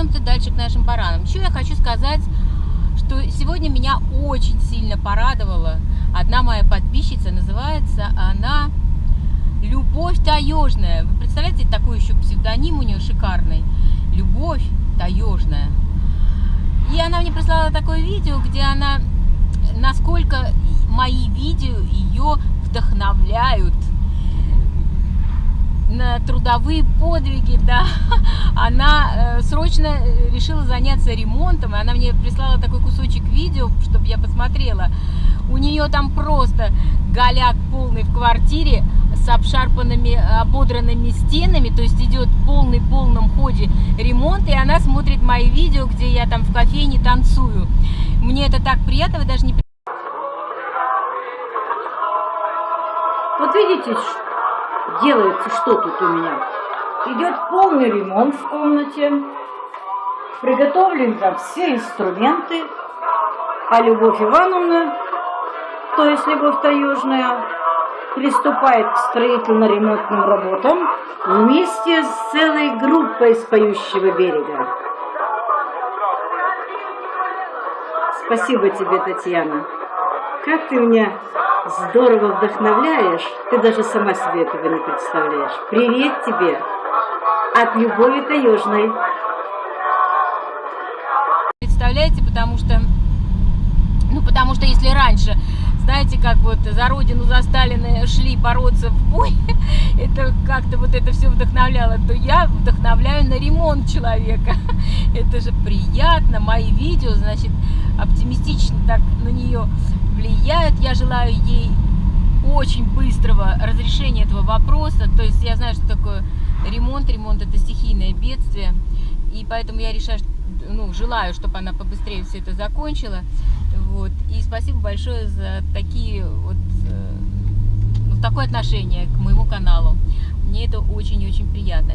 вернемся дальше к нашим баранам. Еще я хочу сказать, что сегодня меня очень сильно порадовала одна моя подписчица. Называется она Любовь Таежная. Вы представляете, такой еще псевдоним у нее шикарный. Любовь Таежная. И она мне прислала такое видео, где она, насколько мои видео ее вдохновляют трудовые подвиги, да, она э, срочно э, решила заняться ремонтом, и она мне прислала такой кусочек видео, чтобы я посмотрела. У нее там просто голяк полный в квартире с обшарпанными, ободранными стенами, то есть идет полный полном ходе ремонт, и она смотрит мои видео, где я там в кофейне танцую. Мне это так приятно, вы даже не Вот видите, делается что тут у меня. Идет полный ремонт в комнате. Приготовлены там все инструменты. А Любовь Ивановна, то есть Любовь Таежная, приступает к строительно-ремонтным работам вместе с целой группой с поющего берега. Спасибо тебе, Татьяна. Как ты меня здорово вдохновляешь, ты даже сама себе этого не представляешь. Привет тебе от Любови Таежной. Представляете, потому что, ну, потому что если раньше, знаете, как вот за родину, за Сталина шли бороться в бой, это как-то вот это все вдохновляло, то я вдохновляю на ремонт человека. Это же приятно, мои видео, значит, оптимистично так на нее влияют. Я желаю ей очень быстрого разрешения этого вопроса. То есть я знаю, что такое ремонт. Ремонт это стихийное бедствие. И поэтому я решаю, ну, желаю, чтобы она побыстрее все это закончила. Вот. И спасибо большое за такие вот, э, ну, такое отношение к моему каналу. Мне это очень-очень приятно.